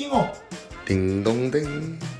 띵어 딩동댕.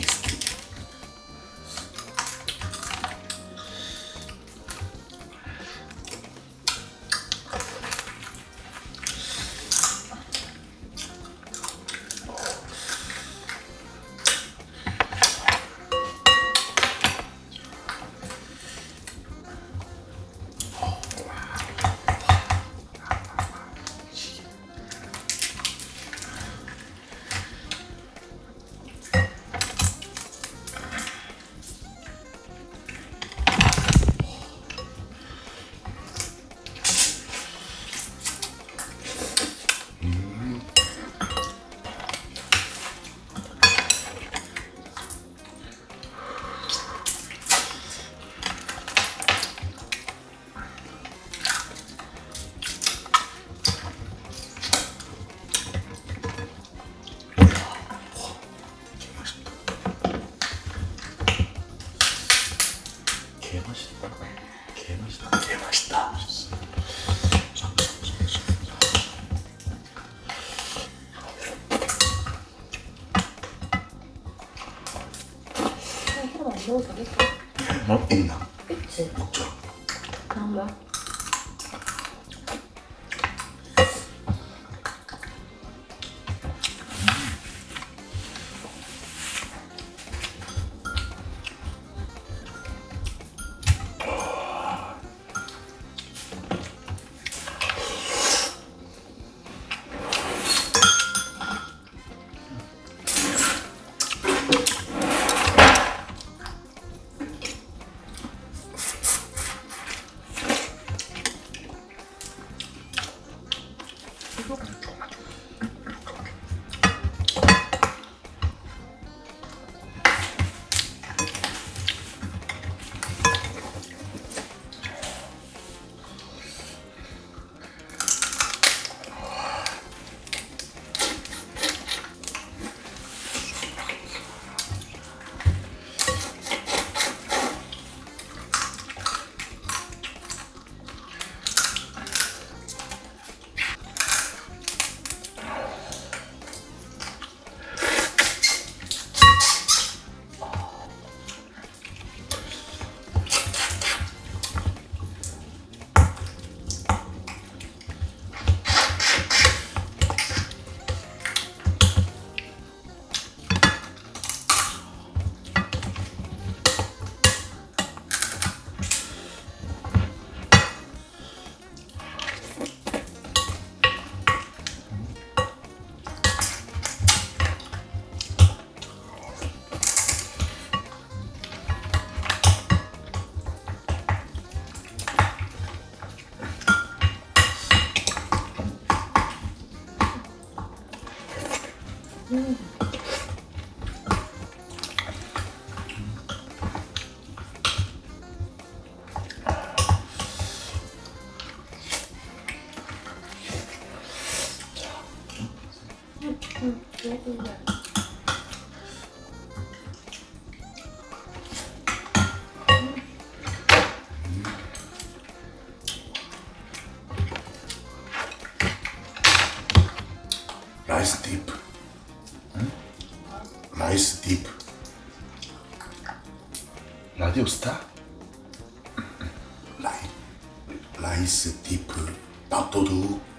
taste. どうです。持ってんな。응, 얘도 라이스 딥. 응? 라이스 딥. 라디오 스타? 라이 라이스 딥 밥도둑.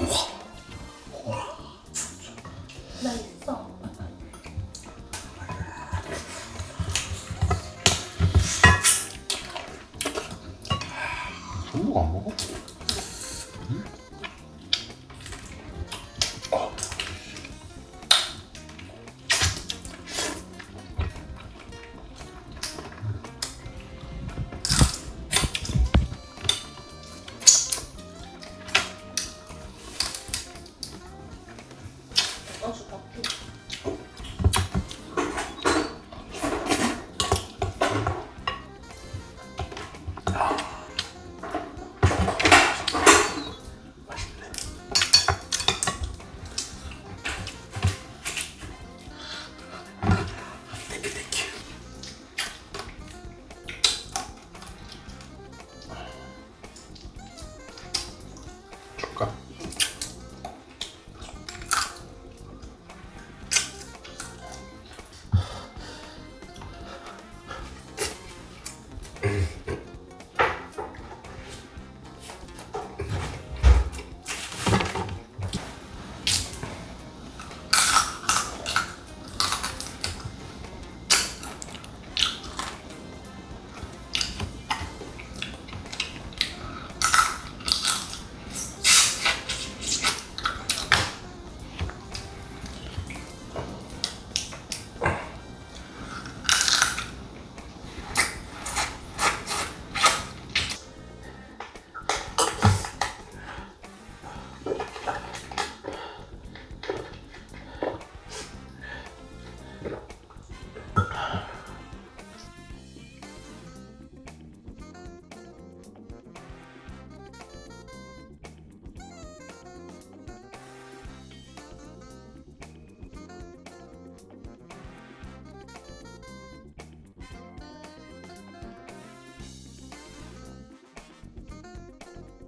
우와